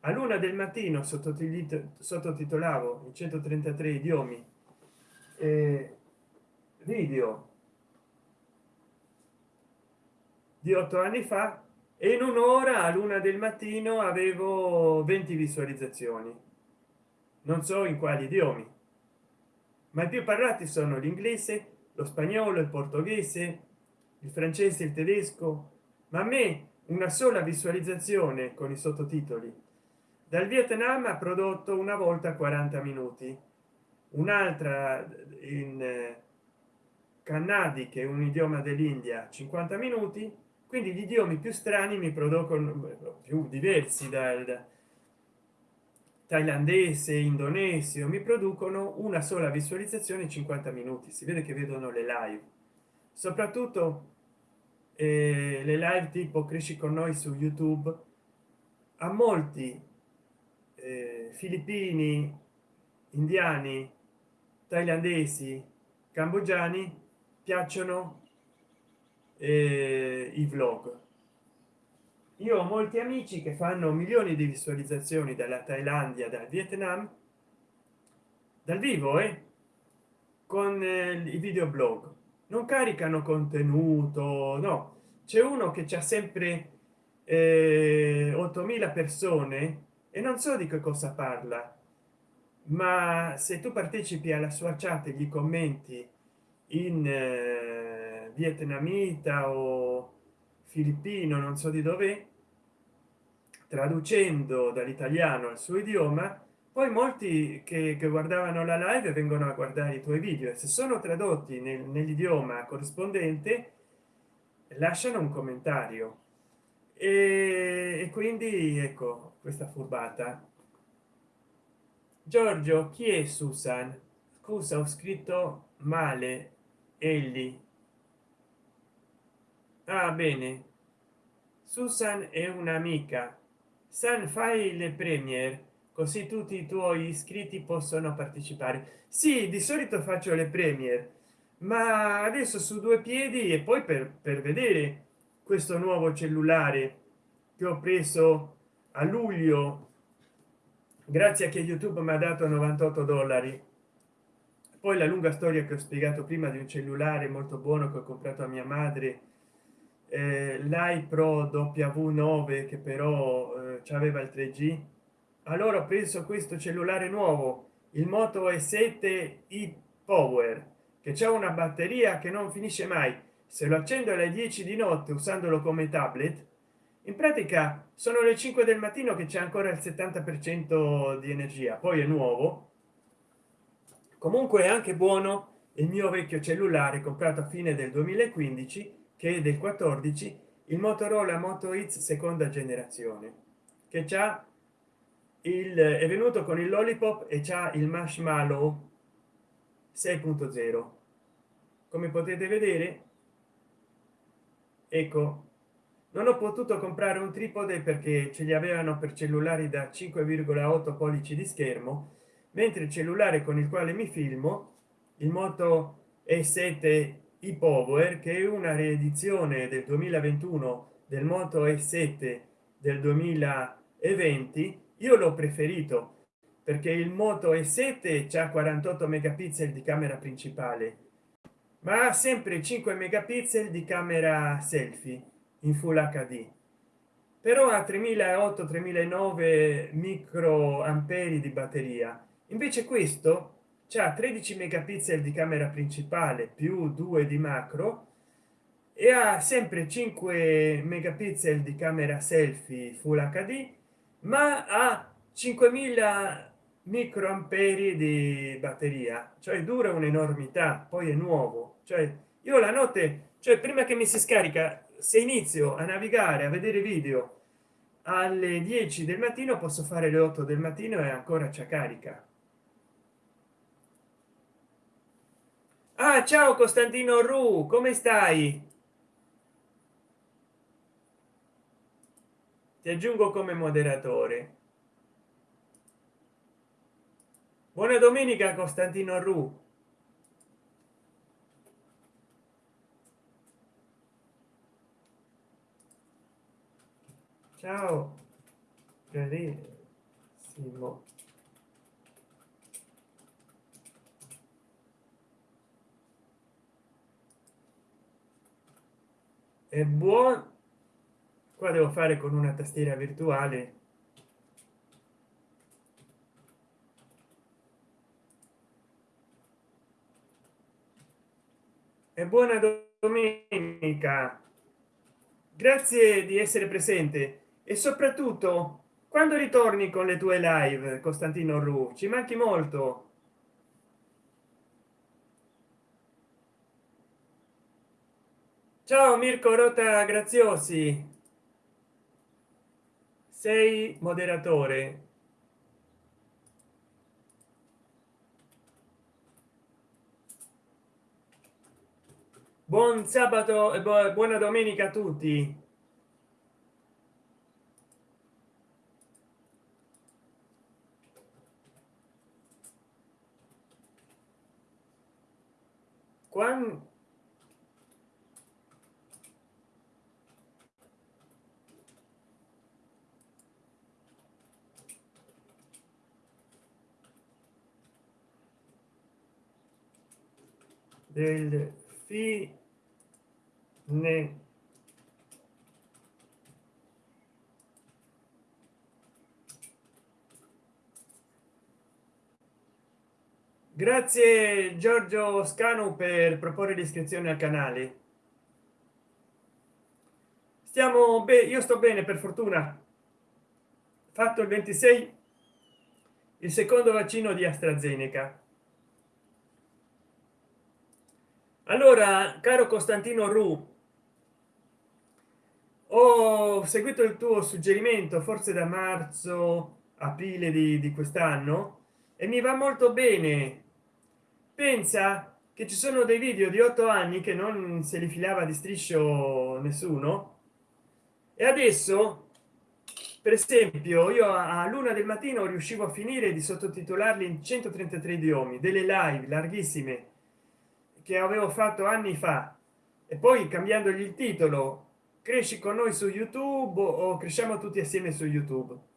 A luna del mattino sottotitolavo in 133 idiomi eh, video di otto anni fa e in un'ora a luna del mattino avevo 20 visualizzazioni. Non so in quali idiomi. Ma i più parlati sono l'inglese lo spagnolo il portoghese il francese il tedesco. Ma a me una sola visualizzazione con i sottotitoli. Dal vietnam ha prodotto una volta 40 minuti un'altra in eh, cannadi che è un idioma dell'india 50 minuti. Quindi gli idiomi più strani mi producono più diversi dal thailandese indonesio mi producono una sola visualizzazione 50 minuti. Si vede che vedono le live. Soprattutto eh, le live tipo cresci con noi su youtube. A molti eh, filippini indiani thailandesi cambogiani piacciono eh, i vlog. Io ho molti amici che fanno milioni di visualizzazioni dalla thailandia dal vietnam dal vivo e eh, con eh, i videoblog. Non caricano contenuto no. C'è uno che c'è sempre eh, 8000 persone e non so di che cosa parla ma se tu partecipi alla sua chat e gli commenti in eh, vietnamita o filippino non so di dove traducendo dall'italiano al suo idioma poi molti che, che, guardavano la live vengono a guardare i tuoi video. E se sono tradotti nel, nell'idioma corrispondente lasciano un commentario. E, e quindi ecco questa furbata giorgio chi è susan? Scusa ho scritto male egli ah bene. Susan è un'amica. San fai le premier così tutti i tuoi iscritti possono partecipare. Sì di solito faccio le premier ma adesso su due piedi e poi per, per vedere questo nuovo cellulare che ho preso a luglio grazie a che youtube mi ha dato 98 dollari. Poi la lunga storia che ho spiegato prima di un cellulare molto buono che ho comprato a mia madre eh, l'iPro w9 che però eh, aveva il 3g allora ho preso questo cellulare nuovo il moto e 7 i power che c'è una batteria che non finisce mai. Se lo accendo alle 10 di notte usandolo come tablet in pratica sono le 5 del mattino che c'è ancora il 70 per cento di energia poi è nuovo. Comunque è anche buono il mio vecchio cellulare comprato a fine del 2015 che è del 14 il motorola moto x seconda generazione che già il è venuto con il lollipop e già il marshmallow 6.0 come potete vedere ecco non ho potuto comprare un tripode perché ce li avevano per cellulari da 5,8 pollici di schermo mentre il cellulare con il quale mi filmo il moto e 7 i power che è una riedizione del 2021 del moto e 7 del 2020 io l'ho preferito perché il moto e 7 c'è 48 megapixel di camera principale ma sempre 5 megapixel di camera selfie in full hd però a 3008 3009 micro amperi di batteria. Invece questo c'è 13 megapixel di camera principale più 2 di macro e ha sempre 5 megapixel di camera selfie full hd ma ha 5000 microamperi di batteria. Cioè dura un'enormità poi è nuovo. Cioè io la notte cioè prima che mi si scarica se inizio a navigare a vedere video alle 10 del mattino posso fare le 8 del mattino e ancora c'è carica. Ah ciao costantino ru come stai? Ti aggiungo come moderatore. Buona domenica costantino ru ciao. Carissimo è buon qua devo fare con una tastiera virtuale. E buona domenica. Grazie di essere presente e soprattutto quando ritorni con le tue live costantino ru ci manchi molto. Ciao mirko rota graziosi. Sei moderatore. Buon sabato e buona domenica a tutti quando del fine grazie giorgio scanu per proporre l'iscrizione al canale. Stiamo bene io sto bene per fortuna. Fatto il 26 il secondo vaccino di astrazeneca. Allora caro costantino ru ho seguito il tuo suggerimento forse da marzo aprile di, di quest'anno e mi va molto bene pensa che ci sono dei video di otto anni che non se li filava di striscio nessuno. E adesso per esempio io a luna del mattino riuscivo a finire di sottotitolarli in 133 idiomi delle live larghissime che avevo fatto anni fa. E poi cambiandogli il titolo cresci con noi su youtube o cresciamo tutti assieme su youtube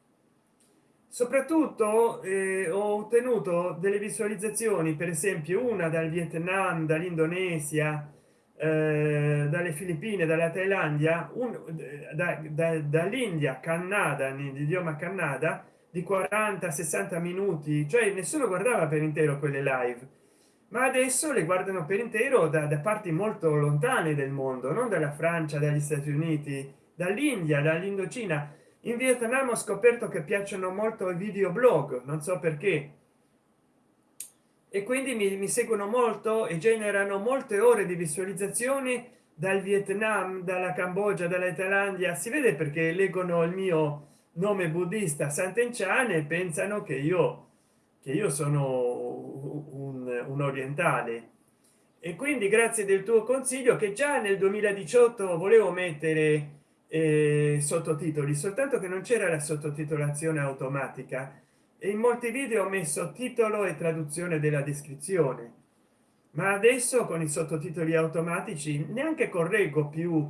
soprattutto eh, ho ottenuto delle visualizzazioni per esempio una dal vietnam dall'indonesia eh, dalle filippine dalla thailandia da, da, dall'india canada nell'idioma canada di 40 60 minuti cioè nessuno guardava per intero quelle live ma adesso le guardano per intero da, da parti molto lontane del mondo non dalla francia dagli stati uniti dall'india dall'indocina in vietnam ho scoperto che piacciono molto i videoblog non so perché. E quindi mi, mi seguono molto e generano molte ore di visualizzazioni dal vietnam dalla cambogia dalla thailandia. Si vede perché leggono il mio nome buddista sant'enchan e pensano che io che io sono un, un orientale. E quindi grazie del tuo consiglio che già nel 2018 volevo mettere eh, sottotitoli soltanto che non c'era la sottotitolazione automatica. E in molti video ho messo titolo e traduzione della descrizione. Ma adesso con i sottotitoli automatici neanche correggo più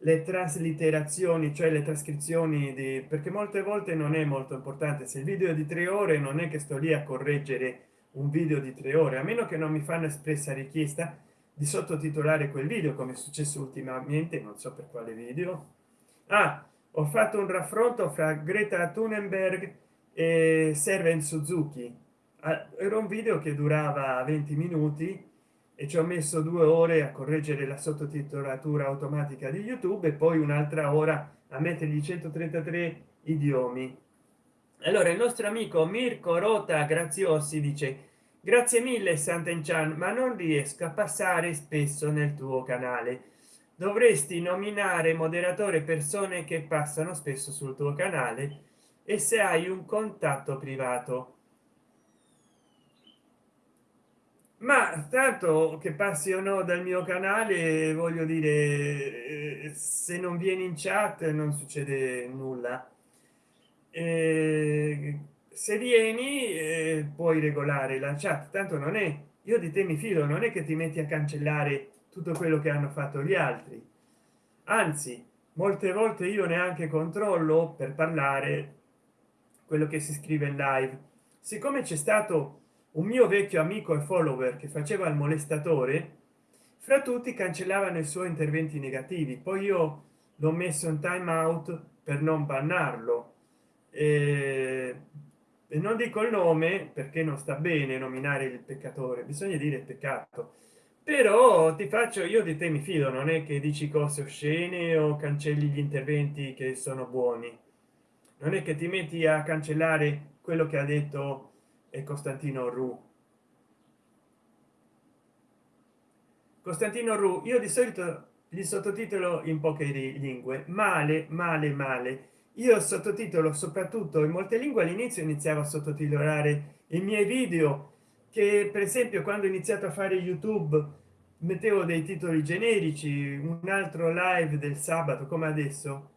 le traslitterazioni cioè le trascrizioni di perché molte volte non è molto importante. Se il video è di tre ore non è che sto lì a correggere un video di tre ore a meno che non mi fanno espressa richiesta di sottotitolare quel video come è successo ultimamente non so per quale video ah, ho fatto un raffronto fra greta thunberg e serven suzuki. Ah, era un video che durava 20 minuti e ci ho messo due ore a correggere la sottotitolatura automatica di youtube e poi un'altra ora a mettergli 133 idiomi. Allora il nostro amico mirko rota graziosi dice grazie mille sant'enchan ma non riesco a passare spesso nel tuo canale dovresti nominare moderatore persone che passano spesso sul tuo canale e se hai un contatto privato. Ma tanto che passi o no dal mio canale voglio dire eh, se non vieni in chat non succede nulla. Eh, se vieni eh, puoi regolare la chat tanto non è io di te mi fido non è che ti metti a cancellare tutto quello che hanno fatto gli altri. Anzi molte volte io neanche controllo per parlare quello che si scrive in live. Siccome c'è stato un mio vecchio amico e follower che faceva il molestatore fra tutti cancellavano i suoi interventi negativi. Poi io l'ho messo in time out per non bannarlo. E, non dico il nome perché non sta bene nominare il peccatore bisogna dire peccato però ti faccio io di te mi fido non è che dici cose oscene o cancelli gli interventi che sono buoni. Non è che ti metti a cancellare quello che ha detto e costantino ru costantino ru io di solito gli sottotitolo in poche lingue. Male male male. Io sottotitolo soprattutto in molte lingue all'inizio iniziavo a sottotitolare i miei video che per esempio quando ho iniziato a fare youtube mettevo dei titoli generici un altro live del sabato come adesso.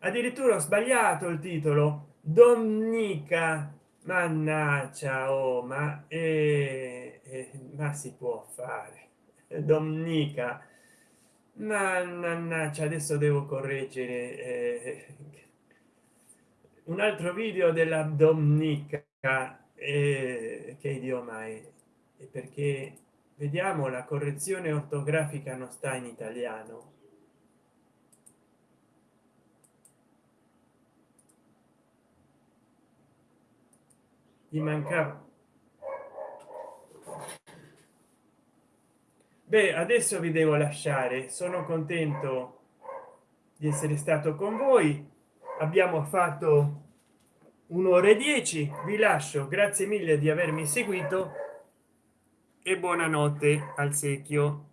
Addirittura ho sbagliato il titolo. Domenica mannaggia oh ma eh, eh, ma si può fare. Domenica mannaggia adesso devo correggere eh, un altro video della domenica che idioma è? Perché? Vediamo la correzione ortografica non sta in italiano. Gli mancava beh adesso vi devo lasciare. Sono contento di essere stato con voi. Abbiamo fatto un'ora e dieci vi lascio. Grazie mille di avermi seguito e buonanotte al secchio